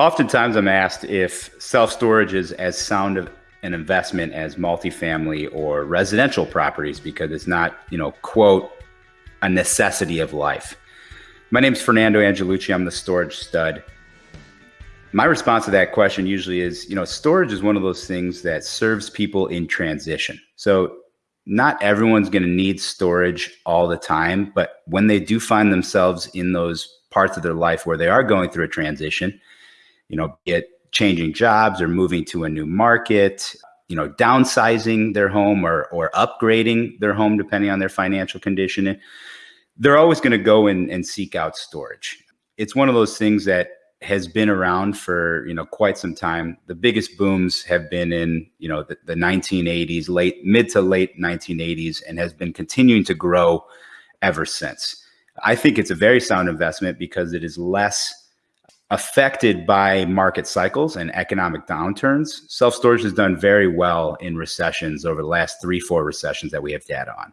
Oftentimes, I'm asked if self storage is as sound of an investment as multifamily or residential properties because it's not, you know, quote, a necessity of life. My name is Fernando Angelucci. I'm the storage stud. My response to that question usually is, you know, storage is one of those things that serves people in transition. So not everyone's going to need storage all the time, but when they do find themselves in those parts of their life where they are going through a transition, you know, get changing jobs or moving to a new market, you know, downsizing their home or or upgrading their home depending on their financial condition, they're always going to go in and seek out storage. It's one of those things that has been around for you know quite some time. The biggest booms have been in you know the, the 1980s, late mid to late 1980s, and has been continuing to grow ever since. I think it's a very sound investment because it is less affected by market cycles and economic downturns. Self storage has done very well in recessions over the last three, four recessions that we have data on.